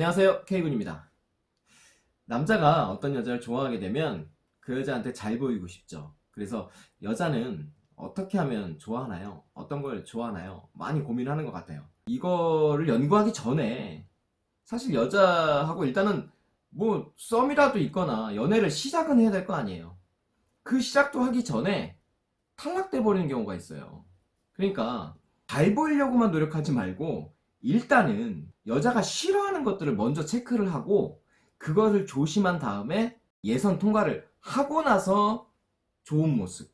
안녕하세요. K군입니다. 남자가 어떤 여자를 좋아하게 되면 그 여자한테 잘 보이고 싶죠. 그래서 여자는 어떻게 하면 좋아하나요? 어떤 걸 좋아하나요? 많이 고민하는 것 같아요. 이거를 연구하기 전에 사실 여자하고 일단은 뭐 썸이라도 있거나 연애를 시작은 해야 될 거 아니에요. 그 시작도 하기 전에 탈락돼 버리는 경우가 있어요. 그러니까 잘 보이려고만 노력하지 말고 일단은 여자가 싫어하는 것들을 먼저 체크를 하고 그것을 조심한 다음에 예선 통과를 하고 나서 좋은 모습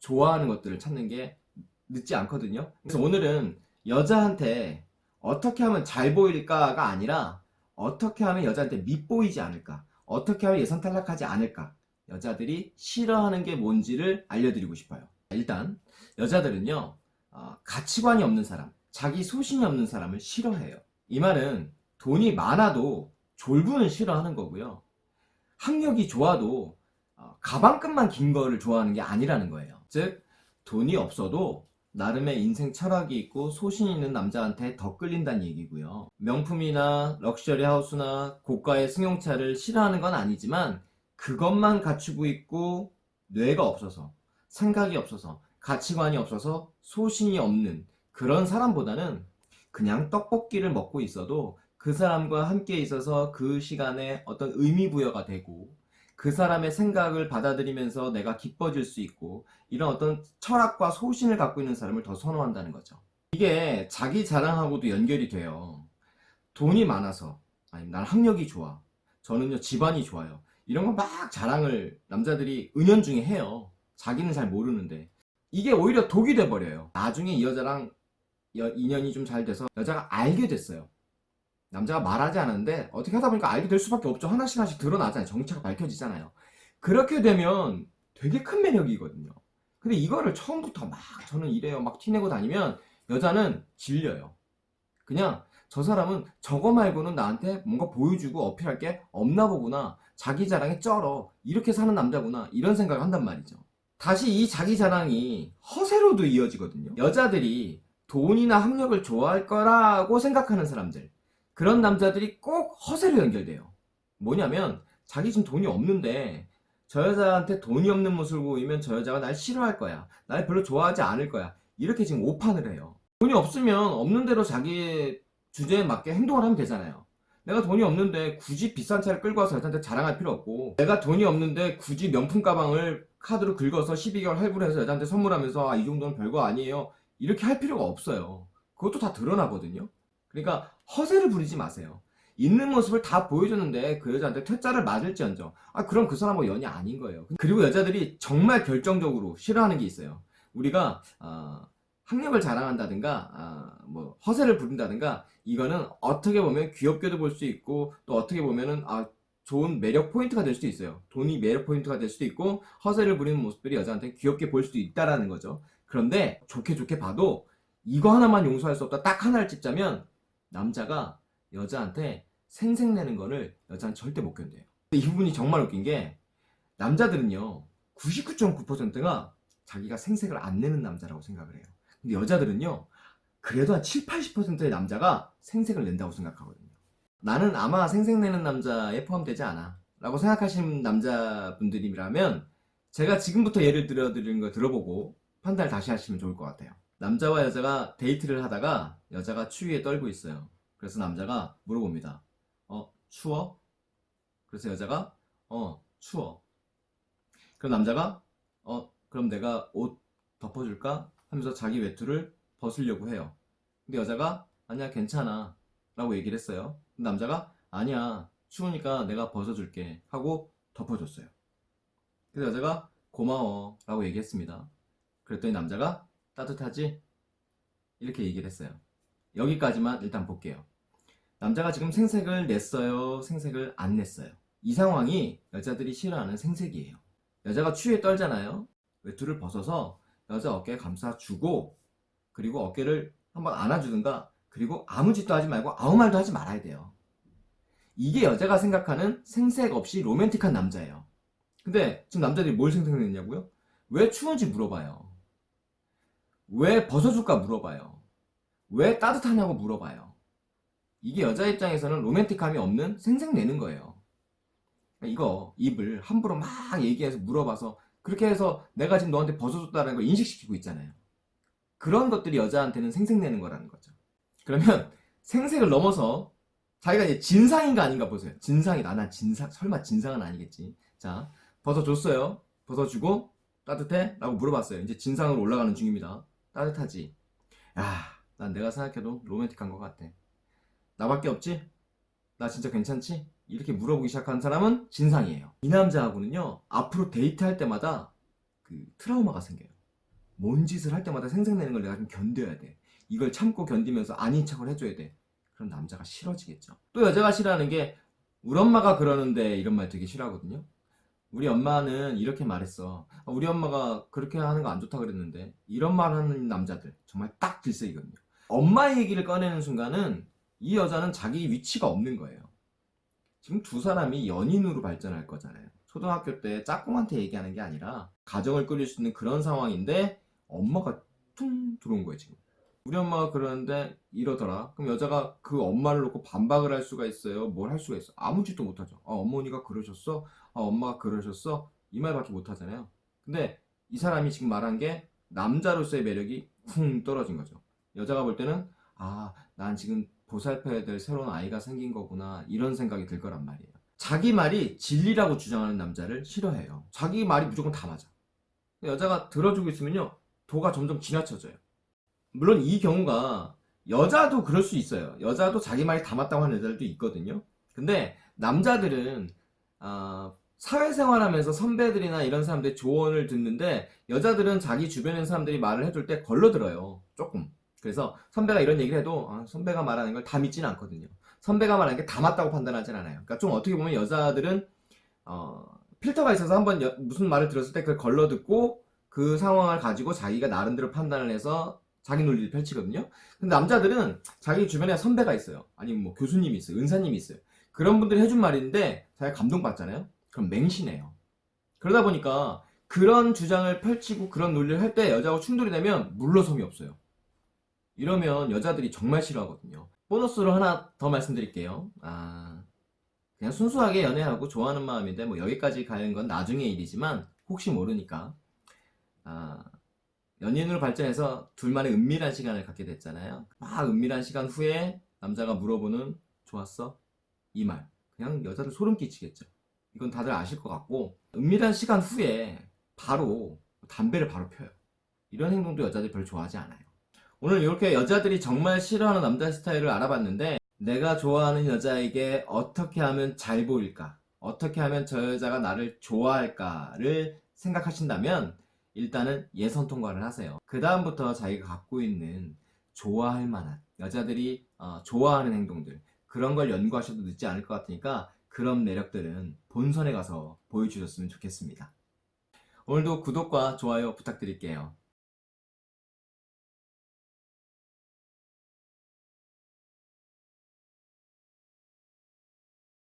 좋아하는 것들을 찾는 게 늦지 않거든요. 그래서 오늘은 여자한테 어떻게 하면 잘 보일까가 아니라 어떻게 하면 여자한테 밉보이지 않을까 어떻게 하면 예선 탈락하지 않을까 여자들이 싫어하는 게 뭔지를 알려드리고 싶어요. 일단 여자들은요 어, 가치관이 없는 사람 자기 소신이 없는 사람을 싫어해요. 이 말은 돈이 많아도 졸부는 싫어하는 거고요. 학력이 좋아도 어, 가방끈만 긴 거를 좋아하는 게 아니라는 거예요. 즉 돈이 없어도 나름의 인생 철학이 있고 소신 있는 남자한테 더 끌린다는 얘기고요. 명품이나 럭셔리 하우스나 고가의 승용차를 싫어하는 건 아니지만 그것만 갖추고 있고 뇌가 없어서 생각이 없어서 가치관이 없어서 소신이 없는 그런 사람보다는 그냥 떡볶이를 먹고 있어도 그 사람과 함께 있어서 그 시간에 어떤 의미 부여가 되고 그 사람의 생각을 받아들이면서 내가 기뻐질 수 있고 이런 어떤 철학과 소신을 갖고 있는 사람을 더 선호한다는 거죠. 이게 자기 자랑하고도 연결이 돼요. 돈이 많아서 아니 난 학력이 좋아 저는요 집안이 좋아요 이런 거 막 자랑을 남자들이 은연중에 해요. 자기는 잘 모르는데. 이게 오히려 독이 돼버려요. 나중에 이 여자랑 여, 인연이 좀 잘 돼서 여자가 알게 됐어요. 남자가 말하지 않았는데 어떻게 하다 보니까 알게 될 수밖에 없죠. 하나씩 하나씩 드러나잖아요. 정체가 밝혀지잖아요. 그렇게 되면 되게 큰 매력이거든요. 근데 이거를 처음부터 막 저는 이래요. 막 티내고 다니면 여자는 질려요. 그냥 저 사람은 저거 말고는 나한테 뭔가 보여주고 어필할 게 없나 보구나. 자기 자랑에 쩔어. 이렇게 사는 남자구나. 이런 생각을 한단 말이죠. 다시 이 자기 자랑이 허세로도 이어지거든요. 여자들이 돈이나 학력을 좋아할 거라고 생각하는 사람들. 그런 남자들이 꼭 허세로 연결돼요. 뭐냐면 자기 지금 돈이 없는데 저 여자한테 돈이 없는 모습을 보이면 저 여자가 날 싫어할 거야. 날 별로 좋아하지 않을 거야. 이렇게 지금 오판을 해요. 돈이 없으면 없는 대로 자기 주제에 맞게 행동을 하면 되잖아요. 내가 돈이 없는데 굳이 비싼 차를 끌고 와서 여자한테 자랑할 필요 없고 내가 돈이 없는데 굳이 명품 가방을 카드로 긁어서 12개월 할부를 해서 여자한테 선물하면서 아, 이 정도는 별거 아니에요 이렇게 할 필요가 없어요. 그것도 다 드러나거든요. 그러니까 허세를 부리지 마세요. 있는 모습을 다 보여줬는데 그 여자한테 퇴짜를 맞을지언정. 아 그럼 그 사람하고 연이 아닌 거예요. 그리고 여자들이 정말 결정적으로 싫어하는 게 있어요. 우리가 어, 학력을 자랑한다든가 아, 뭐 허세를 부린다든가 이거는 어떻게 보면 귀엽게도 볼 수 있고 또 어떻게 보면은 아 좋은 매력 포인트가 될 수도 있어요. 돈이 매력 포인트가 될 수도 있고 허세를 부리는 모습들이 여자한테 귀엽게 볼 수도 있다라는 거죠 그런데 좋게 좋게 봐도 이거 하나만 용서할 수 없다. 딱 하나를 찝자면 남자가 여자한테 생색내는 거를 여자는 절대 못 견뎌요. 이 부분이 정말 웃긴 게 남자들은요 99.9%가 자기가 생색을 안 내는 남자라고 생각을 해요. 근데 여자들은요 그래도 한 7, 80%의 남자가 생색을 낸다고 생각하거든요. 나는 아마 생색내는 남자에 포함되지 않아 라고 생각하시는 남자분들이라면 제가 지금부터 예를 들어드리는 거 들어보고 판단을 다시 하시면 좋을 것 같아요. 남자와 여자가 데이트를 하다가 여자가 추위에 떨고 있어요. 그래서 남자가 물어봅니다. 어 추워? 그래서 여자가 어 추워. 그럼 남자가 어 그럼 내가 옷 덮어줄까? 하면서 자기 외투를 벗으려고 해요. 근데 여자가 아니야 괜찮아. 라고 얘기를 했어요. 남자가 아니야 추우니까 내가 벗어줄게 하고 덮어줬어요. 그래서 여자가 고마워 라고 얘기했습니다 그랬더니 남자가 따뜻하지? 이렇게 얘기를 했어요. 여기까지만 일단 볼게요. 남자가 지금 생색을 냈어요. 생색을 안 냈어요. 이 상황이 여자들이 싫어하는 생색이에요. 여자가 추위에 떨잖아요. 외투를 벗어서 여자 어깨에 감싸주고 그리고 어깨를 한번 안아주든가 그리고 아무 짓도 하지 말고 아무 말도 하지 말아야 돼요. 이게 여자가 생각하는 생색 없이 로맨틱한 남자예요. 근데 지금 남자들이 뭘 생각했냐고요? 왜 추운지 물어봐요 왜 벗어줄까 물어봐요 왜 따뜻하냐고 물어봐요 이게 여자 입장에서는 로맨틱함이 없는 생색내는 거예요. 이거 입을 함부로 막 얘기해서 물어봐서 그렇게 해서 내가 지금 너한테 벗어줬다는 걸 인식시키고 있잖아요. 그런 것들이 여자한테는 생색내는 거라는 거죠. 그러면 생색을 넘어서 자기가 이제 진상인가 아닌가 보세요. 진상이다. 난 진상, 설마 진상은 아니겠지. 자, 벗어줬어요. 벗어주고 따뜻해? 라고 물어봤어요. 이제 진상으로 올라가는 중입니다. 따뜻하지? 야, 난 내가 생각해도 로맨틱한 것 같아. 나밖에 없지? 나 진짜 괜찮지? 이렇게 물어보기 시작한 사람은 진상이에요. 이 남자하고는요, 앞으로 데이트할 때마다 그 트라우마가 생겨요. 뭔 짓을 할 때마다 생색내는 걸 내가 좀 견뎌야 돼. 이걸 참고 견디면서 아닌 척을 해줘야 돼. 그럼 남자가 싫어지겠죠. 또 여자가 싫어하는 게, 우리 엄마가 그러는데 이런 말 되게 싫어하거든요. 우리 엄마는 이렇게 말했어. 아, 우리 엄마가 그렇게 하는 거 안 좋다 그랬는데, 이런 말 하는 남자들, 정말 딱 질색이거든요. 엄마 얘기를 꺼내는 순간은 이 여자는 자기 위치가 없는 거예요. 지금 두 사람이 연인으로 발전할 거잖아요. 초등학교 때 짝꿍한테 얘기하는 게 아니라 가정을 꾸릴 수 있는 그런 상황인데 엄마가 퉁 들어온 거예요 지금. 우리 엄마가 그러는데 이러더라. 그럼 여자가 그 엄마를 놓고 반박을 할 수가 있어요. 뭘 할 수가 있어? 아무 짓도 못하죠. 아 어머니가 그러셨어? 아 엄마가 그러셨어? 이 말밖에 못하잖아요. 근데 이 사람이 지금 말한 게 남자로서의 매력이 쿵 떨어진 거죠. 여자가 볼 때는 아 난 지금 보살펴야 될 새로운 아이가 생긴 거구나 이런 생각이 들 거란 말이에요. 자기 말이 진리라고 주장하는 남자를 싫어해요. 자기 말이 무조건 다 맞아. 여자가 들어주고 있으면요 도가 점점 지나쳐져요. 물론 이 경우가 여자도 그럴 수 있어요. 여자도 자기 말이 다 맞다고 하는 여자들도 있거든요. 근데 남자들은 아, 사회생활하면서 선배들이나 이런 사람들의 조언을 듣는데 여자들은 자기 있는 사람들이 말을 해줄 때 걸러들어요. 조금. 그래서 선배가 이런 얘기를 해도 아, 선배가 말하는 걸 다 믿지는 않거든요. 선배가 말하는 게 다 맞다고 판단하진 않아요. 그러니까 좀 어떻게 보면 여자들은 어, 필터가 있어서 한번 여- 무슨 말을 들었을 때 그걸 걸러듣고 그 상황을 가지고 자기가 나름대로 판단을 해서 자기 논리를 펼치거든요. 근데 남자들은 자기 주변에 선배가 있어요. 아니면 뭐 교수님이 있어요. 은사님이 있어요. 그런 분들이 해준 말인데 자기가 감동받잖아요. 그럼 맹신해요. 그러다 보니까 그런 주장을 펼치고 그런 논리를 할 때 여자하고 충돌이 되면 물러섬이 없어요. 이러면 여자들이 정말 싫어하거든요. 보너스로 하나 더 말씀드릴게요. 아, 그냥 순수하게 연애하고 좋아하는 마음인데 뭐 여기까지 가는 건 나중의 일이지만 혹시 모르니까 아, 연인으로 발전해서 둘만의 은밀한 시간을 갖게 됐잖아요. 막 은밀한 시간 후에 남자가 물어보는 좋았어? 이 말. 그냥 여자들 소름 끼치겠죠. 이건 다들 아실 것 같고 은밀한 시간 후에 바로 담배를 바로 펴요. 이런 행동도 여자들이 별로 좋아하지 않아요. 오늘 이렇게 여자들이 정말 싫어하는 남자 스타일을 알아봤는데 내가 좋아하는 여자에게 어떻게 하면 잘 보일까? 어떻게 하면 저 여자가 나를 좋아할까를 생각하신다면 일단은 예선 통과를 하세요. 그 다음부터 자기가 갖고 있는 좋아할 만한 여자들이 어, 좋아하는 행동들 그런 걸 연구하셔도 늦지 않을 것 같으니까 그런 매력들은 본선에 가서 보여주셨으면 좋겠습니다. 오늘도 구독과 좋아요 부탁드릴게요.